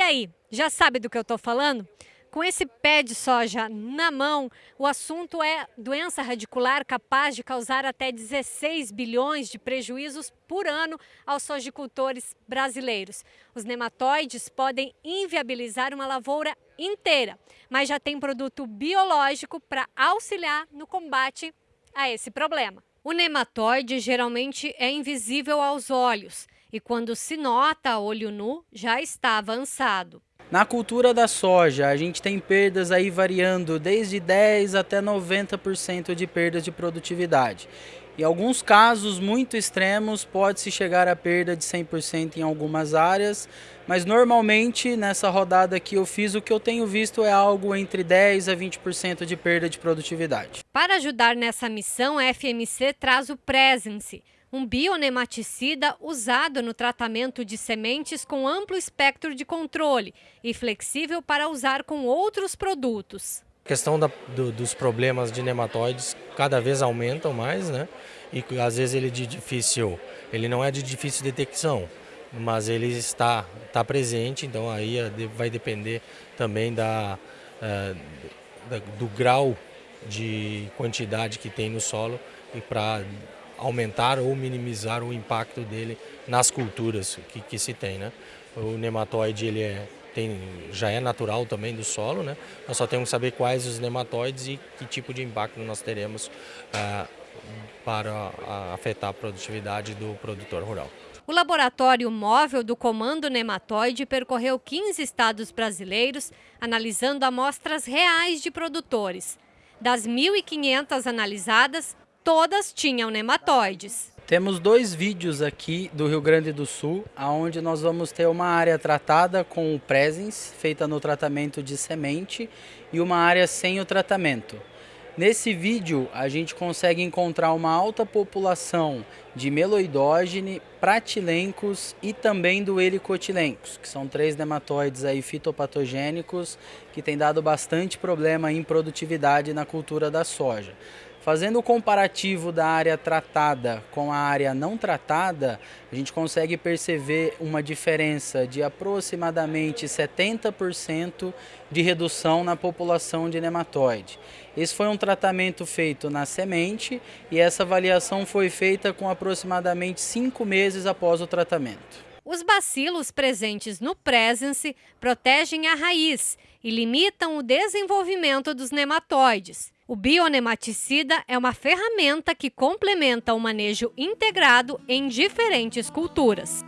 aí, já sabe do que eu estou falando? Com esse pé de soja na mão, o assunto é doença radicular capaz de causar até 16 bilhões de prejuízos por ano aos sojicultores brasileiros. Os nematóides podem inviabilizar uma lavoura inteira, mas já tem produto biológico para auxiliar no combate a esse problema. O nematóide geralmente é invisível aos olhos e quando se nota a olho nu já está avançado. Na cultura da soja, a gente tem perdas aí variando desde 10 até 90% de perdas de produtividade. Em alguns casos muito extremos, pode-se chegar a perda de 100% em algumas áreas, mas normalmente nessa rodada que eu fiz, o que eu tenho visto é algo entre 10 a 20% de perda de produtividade. Para ajudar nessa missão, a FMC traz o Presence, um bionematicida usado no tratamento de sementes com amplo espectro de controle e flexível para usar com outros produtos. A questão da, do, dos problemas de nematóides cada vez aumentam mais, né? E às vezes ele é de difícil, ele não é de difícil detecção, mas ele está, está presente, então aí é vai depender também da, é, da do grau de quantidade que tem no solo e para aumentar ou minimizar o impacto dele nas culturas que, que se tem. Né? O nematóide ele é, tem, já é natural também do solo, né? nós só temos que saber quais os nematóides e que tipo de impacto nós teremos ah, para afetar a produtividade do produtor rural. O laboratório móvel do Comando Nematóide percorreu 15 estados brasileiros, analisando amostras reais de produtores. Das 1.500 analisadas, todas tinham nematóides. Temos dois vídeos aqui do Rio Grande do Sul, onde nós vamos ter uma área tratada com o Presence, feita no tratamento de semente, e uma área sem o tratamento. Nesse vídeo, a gente consegue encontrar uma alta população de meloidógene, pratilencos e também do helicotilencos, que são três nematóides aí fitopatogênicos que têm dado bastante problema em produtividade na cultura da soja. Fazendo o comparativo da área tratada com a área não tratada, a gente consegue perceber uma diferença de aproximadamente 70% de redução na população de nematóide. Esse foi um tratamento feito na semente e essa avaliação foi feita com aproximadamente 5 meses após o tratamento. Os bacilos presentes no Presence protegem a raiz e limitam o desenvolvimento dos nematóides. O bionematicida é uma ferramenta que complementa o manejo integrado em diferentes culturas.